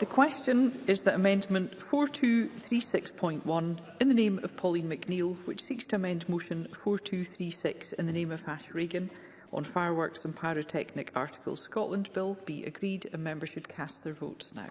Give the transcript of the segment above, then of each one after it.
The question is that Amendment 4236.1 in the name of Pauline McNeill, which seeks to amend Motion 4236 in the name of Ash Reagan on Fireworks and Pyrotechnic Articles Scotland Bill, be agreed and members should cast their votes now.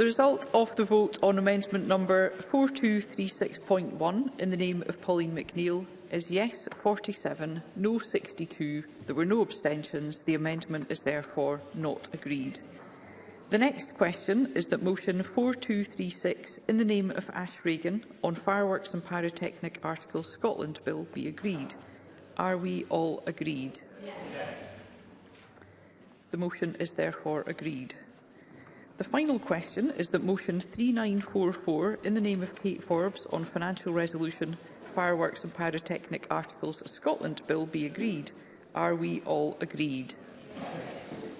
The result of the vote on amendment number 4236.1 in the name of Pauline McNeill is yes 47, no 62. There were no abstentions. The amendment is therefore not agreed. The next question is that motion 4236 in the name of Ash Reagan on Fireworks and Pyrotechnic Articles Scotland Bill be agreed. Are we all agreed? Yes. The motion is therefore agreed. The final question is that motion 3944 in the name of Kate Forbes on financial resolution fireworks and pyrotechnic articles Scotland bill be agreed. Are we all agreed?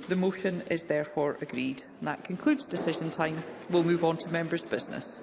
The motion is therefore agreed. And that concludes decision time. We'll move on to members' business.